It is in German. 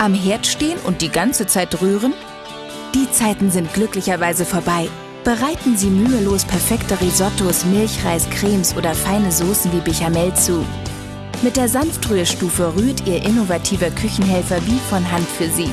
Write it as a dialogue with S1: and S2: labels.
S1: Am Herd stehen und die ganze Zeit rühren? Die Zeiten sind glücklicherweise vorbei. Bereiten Sie mühelos perfekte Risottos, Milchreis, Cremes oder feine Soßen wie Bechamel zu. Mit der Sanftrührstufe rührt Ihr innovativer Küchenhelfer wie von Hand für Sie.